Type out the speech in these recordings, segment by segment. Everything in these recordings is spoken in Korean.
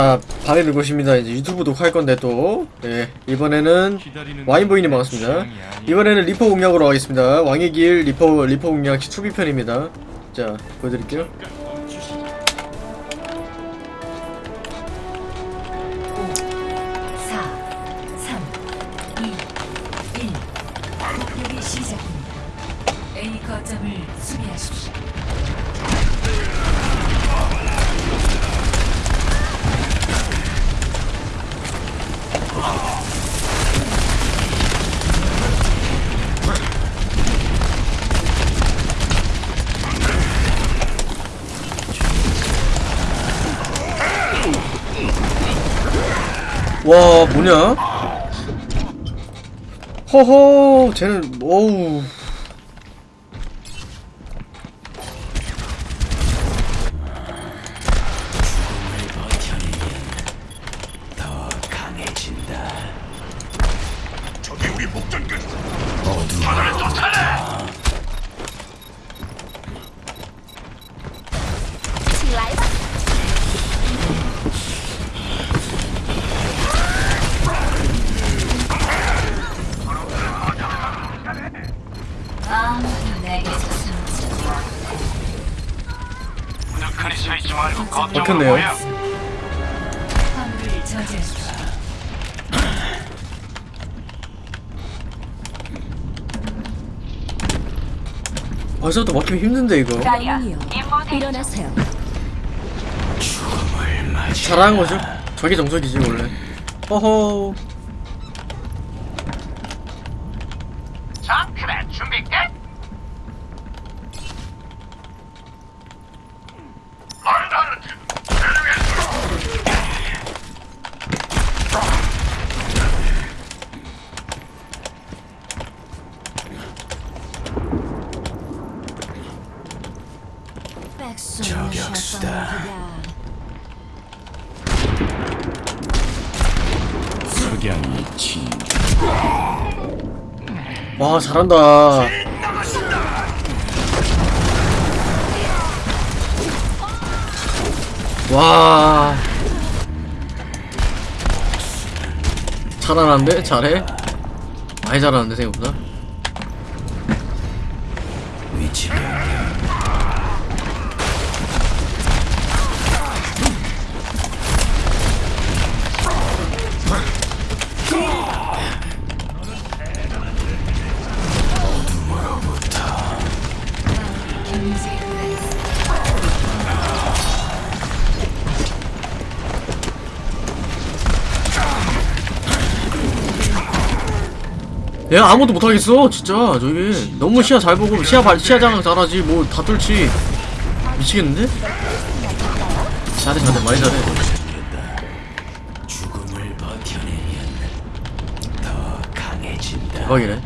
아, 바레는 곳입니다. 이제 유튜브 녹화할 건데 또, 네, 이번에는 와인보이님 반갑습니다. 이번에는 리퍼 공략으로 가겠습니다. 왕의 길 리퍼 리퍼 공략 투비편입니다. 자, 보여드릴게요. 와, 뭐냐? 허허, 쟤는 어우. 벌써부터 막히면 힘든데 이거. 일어나세요. 잘하는 거죠? 저게 정석이지 원래. 허허. 자, 그래 준비 끝. 저격수다. 석양이 진 와 잘한다. 와. 잘하는데 잘해. 많이 잘하는데 생각보다. 위치 변 경 얘가 아무도 못하겠어 진짜. 저기 너무 시야 잘 보고 시야 발 시야 장악 잘하지. 뭐 다 뚫지. 미치겠는데? 잘해 잘해. 많이 잘해. 대박이네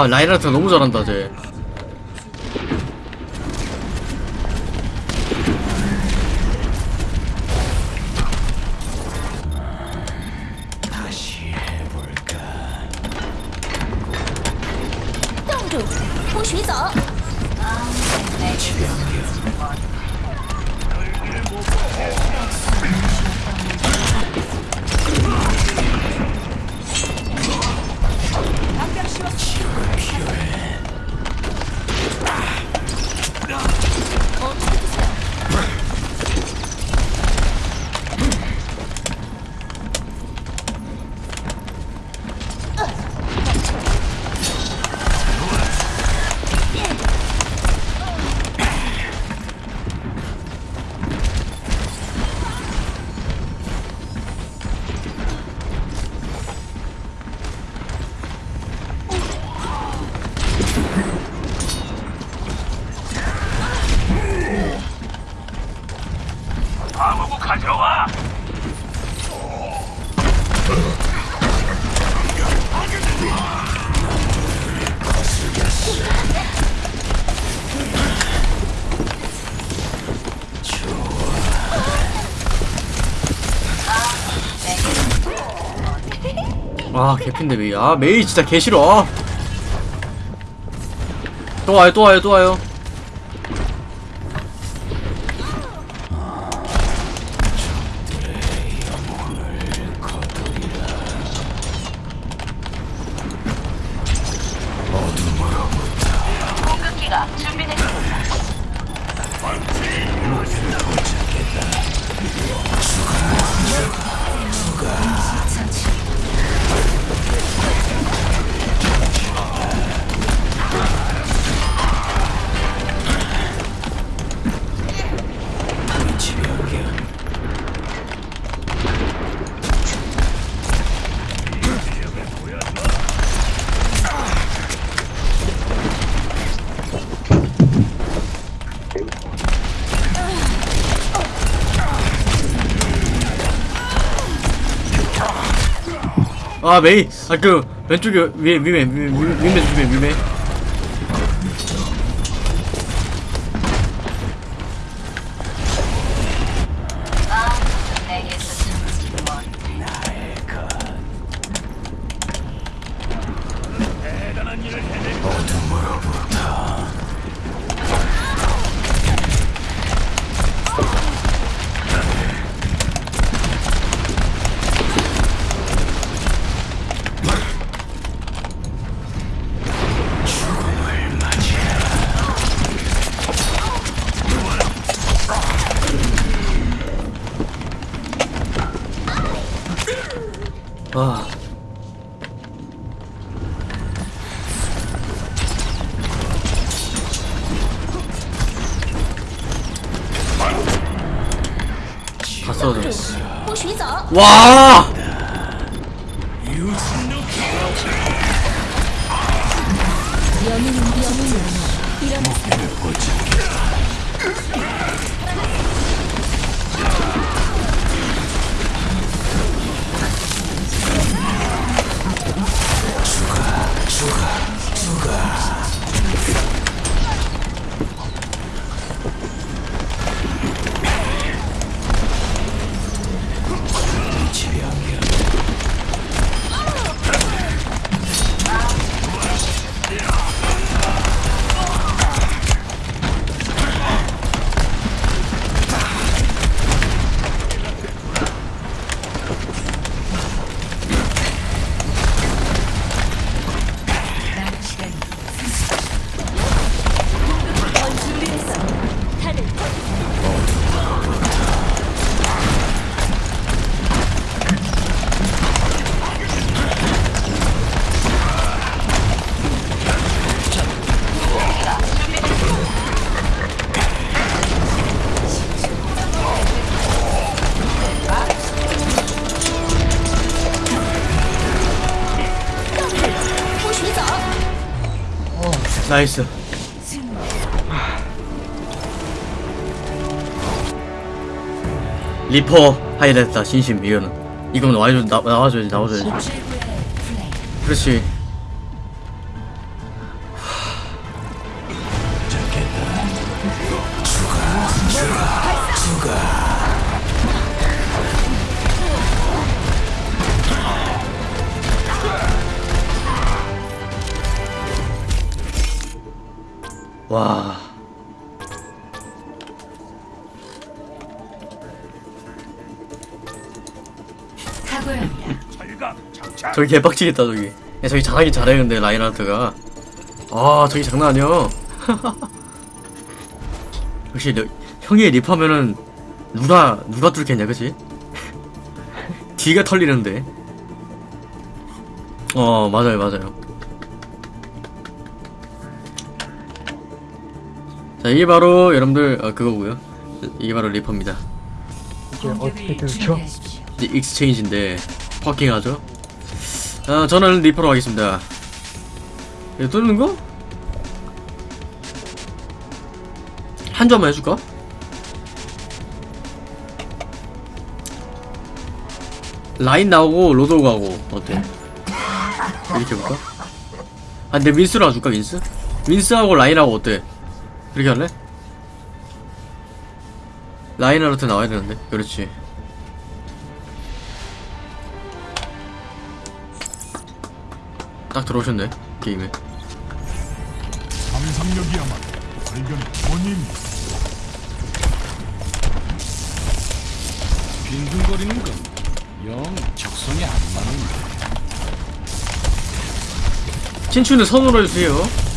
와 라인하트 너무 잘한다 쟤 아 개핀데 메이 아 메이 진짜 개 싫어 아. 또 와요 또 와요 또 와요 아 메이 아그 왼쪽에 위에 위에 위에 위에 위에 위에 와! 죽어, 죽어, 죽어. 나이스. 리퍼 하이라이트다 진심 이거는. 이건 와줘 나 나와줘야지 나와줘야지. 그렇지 와. 저기 개빡치겠다 저기. 야 저기 잘하긴 잘해 근데 라인하트가. 아 저기 장난 아니야. 역시 너, 형이 립하면은 누가 누가 뚫겠냐 그치? 뒤가 털리는데. 어 맞아요 맞아요 자 이게 바로 여러분들 어, 그거고요 이게 바로 리퍼입니다 어떻게 들죠? 이제 익스체인지인데 퍼킹하죠 아 저는 리퍼로 하겠습니다 이거 뚫는 거? 한 점만 해줄까? 라인 나오고 로드 가고 어때? 이렇게 해볼까? 아 근데 윈스로 해줄까 윈스? 윈스하고 라인하고 어때? 그렇게 할래? 라인하르트 나와야 되는데 그렇지 딱 들어오셨네 게임에 상상력이야말로 발견의 원인. 빈둥거리는 건영 적성에 안 맞는다. 친추는 선으로 해주세요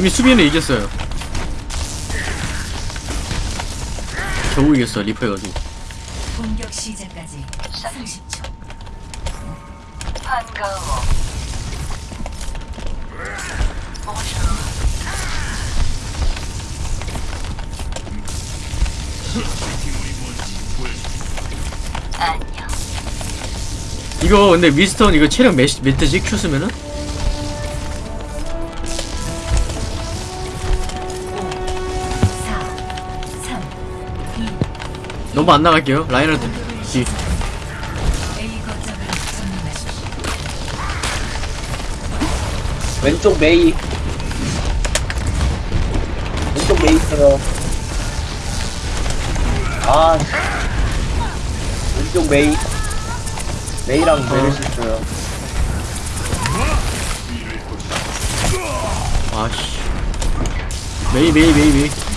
이미 수비는 이겼어요 겨우 이겼어 리퍼 해가지고 공격 시작까지 30초. 반가워. 안녕. 이거 근데 미스턴 이거 체력 몇, 몇 대지 큐 쓰면은? 너무 안 나갈게요. 라이너드. 뒤 왼쪽 메이. 왼쪽 메이 있어요. 아 씨. 왼쪽 메이. 메이랑 메르시 있어요. 아씨. 메이 메이 메이 메이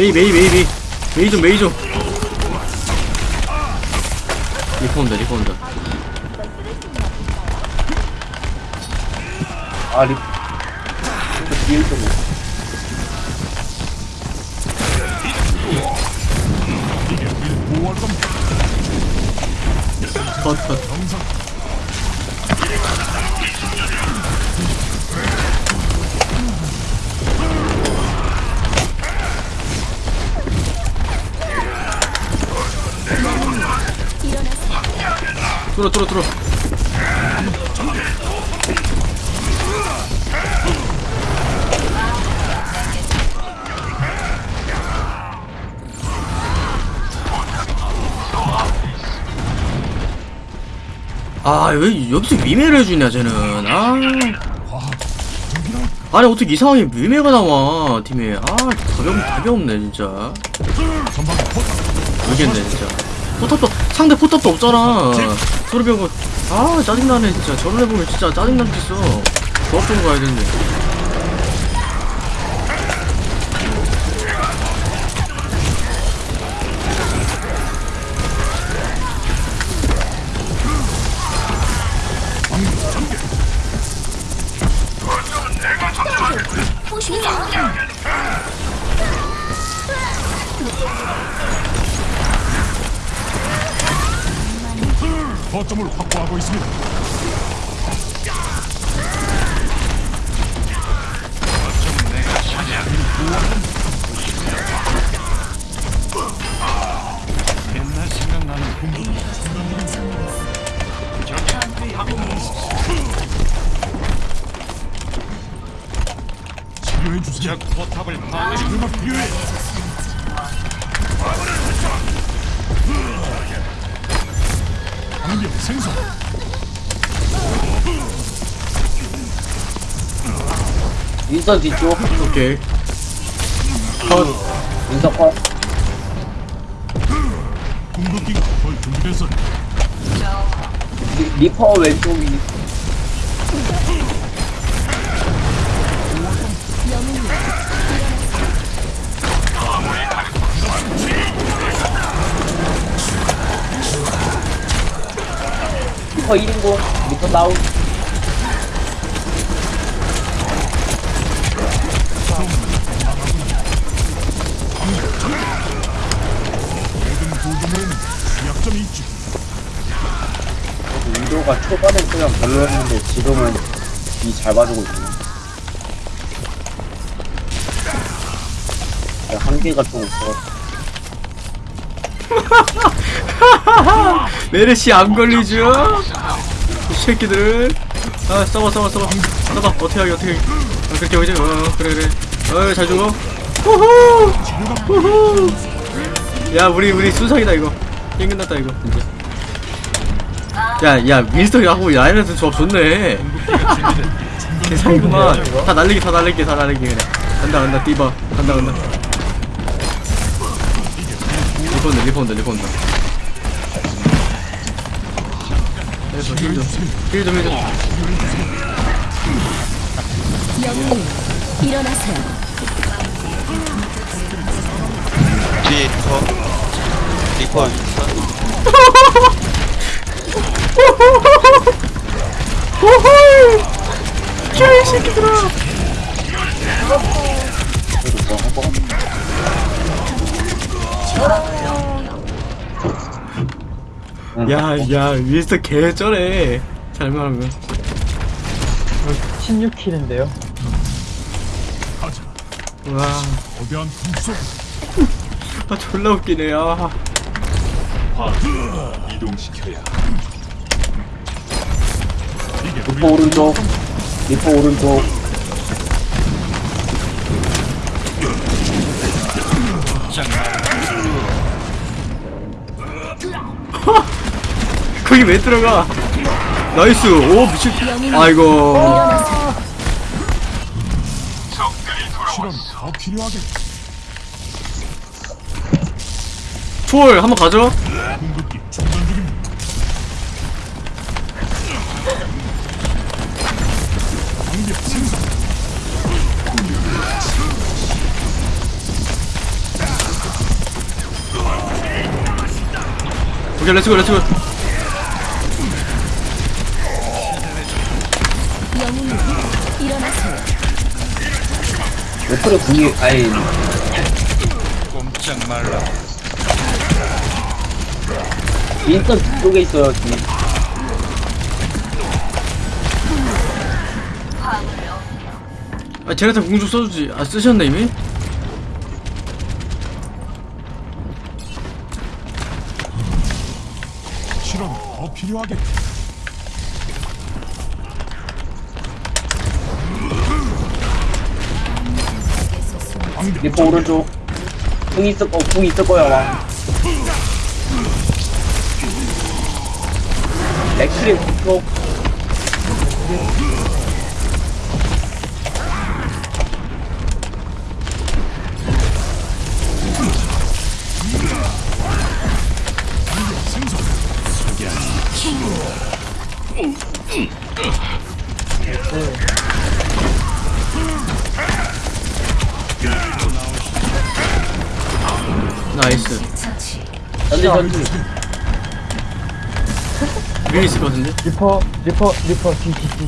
메이 메이 메이 메이. 메이 좀 메이 좀. 리퍼 온다 리퍼 온다. 아 리... 또 뒤에 있었네 컷컷 뚫어 뚫어 뚫어 아, 왜 여기서 위메를 해주냐, 쟤는. 아. 아니, 어떻게 이상하게 위메가 나와, 팀에. 아, 없, 답이 없네, 진짜. 모르겠네, 진짜. 포탑도, 상대 포탑도 없잖아. 소리병고, 아, 짜증나네, 진짜. 저런 애 보면 진짜 짜증나 죽겠어. 조합 좀 가야 되는데. 거점을 확보하고 있습니다. 방벽 생성. 윈선 뒤쪽. 오케이. 컷. 윈선 컷. 궁극기가 거의 준비됐어. 리- 리퍼 왼쪽이 리퍼 1인공 리퍼 다운. 위도가 초반엔 그냥 별로였는데 지금은 이잘 봐주고 있네 야, 한계가 좀 있어 메르시 안 걸리죠? 이 새끼들. 아 싸워 싸워 싸워 싸워 어떻게 하게 어떻게 하게 아, 그렇게 하지 어 그래 그래. 어잘 죽어. 후후! 후후! 야 우리 우리 순삭이다 이거. 게임 끝났다 이거. 진짜 야야 윈스턴이 하고 라인한테 조합 좋네. 개사이구만. 다 날리기 다 날리기 다 날리기 그래 간다 간다 띠바 간다 간다. 리퍼 온다 리퍼 온다 리퍼 온다 그래서 heal좀 heal좀 heal좀 영웅이여 일어나세요. 뒤에 리퍼. 리퍼. 윈선 야이 새끼들아 야야 윈스턴 개쩌네 잘만 하면 16킬인데요. 가자. 와 거대한 풍속. 아 졸라 웃기네 아 이동시켜야. 리퍼 오른쪽 리퍼 오른쪽 거기 왜 들어가? 나이스. 오 미친. 아이고. 초월 한번 가죠. 오케이 렛츠고 렛츠고 레프레 궁이 아니. 꼼짝 말라. 윈선 뒤쪽에 있어요 뒤아 제네타 공중 써주지. 아 쓰셨네 이미? 실험 더 필요하게. 방 리퍼 오른쪽. 궁 있을 거 궁 있을 거야 와 맥크리 뒤쪽 전지 전지 위에 있을 것 같은데? 리퍼, 리퍼, 리퍼, 뒤, 뒤, 뒤.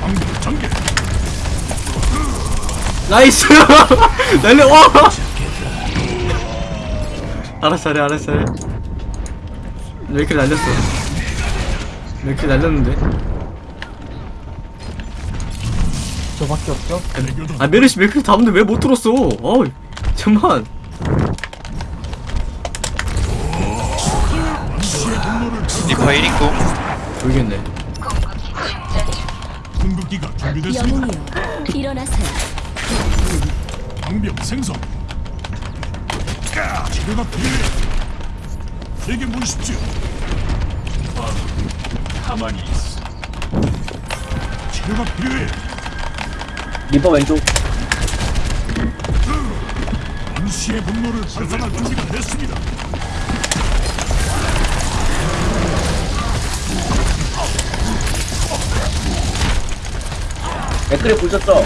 방벽 전개. nice! 날려 와! 알았어 잘해 알았어. 잘해 왜 이렇게 날렸어? 왜 이렇게 날렸는데? 저밖에 없죠? 아 메르시 메르시 잡는데 왜 못 들었어? 어우 잠만 리퍼 1인공 모르겠네 궁극기가 준비됐습니다. 영웅이여 일어나세요 방벽 생성. 치료가 필요해. 제게 물으십시오. 가만히 있어. 치료가 필요해. 리퍼 왼쪽. 임시의 분노를 발산할 준비가 됐습니다. 댓글에 보셨죠?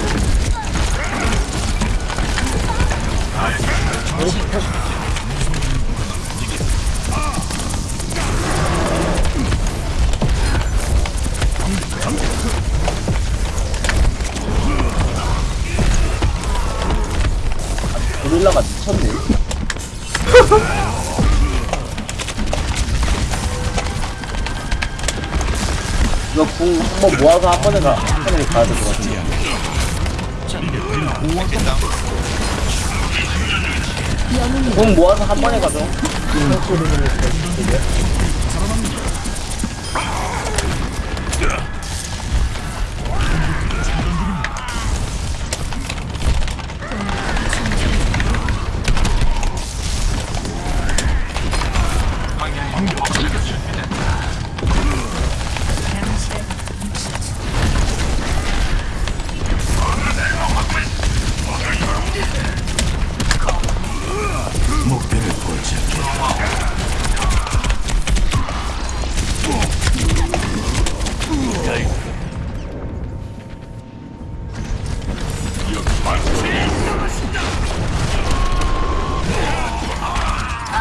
한번 모아서 한 번에 가, 한 번에 가야 될 것 같은데. 궁 모아서 한 번에 가죠.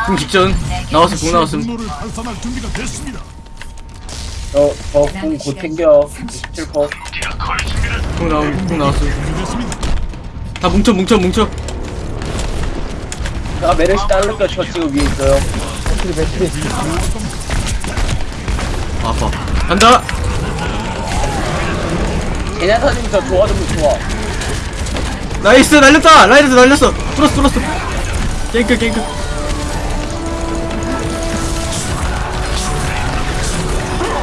궁 직전 나왔음 궁 나왔음 분노를 발산할 준비가 됐습니다. 저, 저궁 곧 챙겨. 27퍼. 궁 나옴 궁 나왔음. 다 뭉쳐 뭉쳐 뭉쳐 자, 메르시 자를게요. 저 지금 위에 있어요. 맥크리 맥크리 아파 간다 제냐타님 저 도와주면 좋아. 나이스 날렸다 라이드도 날렸어 뚫었어 뚫었어 깽크 깽크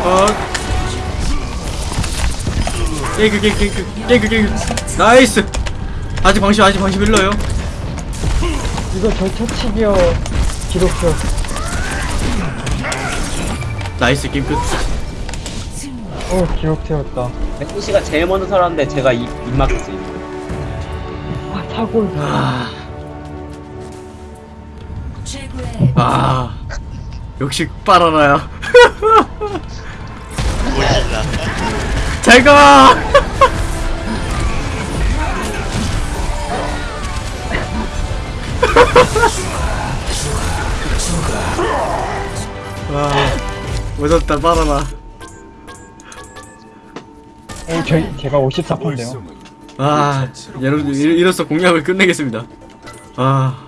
어 깽크 깽크 깽크 깽크 나이스 아직 방심 아직 방심 일러요 이거 저 터치기어 기록표 나이스 게임 끝 어 기록 세웠다 메르시가 제일 먼저 살았는데 제가 입, 입 막혔어요. 아 사골 아, 아 역시 빨아라야 잘가 와 무섭다 빨아라. 어 저희 제가 54%인데요. 아 이로, 이로써 공략을 끝내겠습니다. 아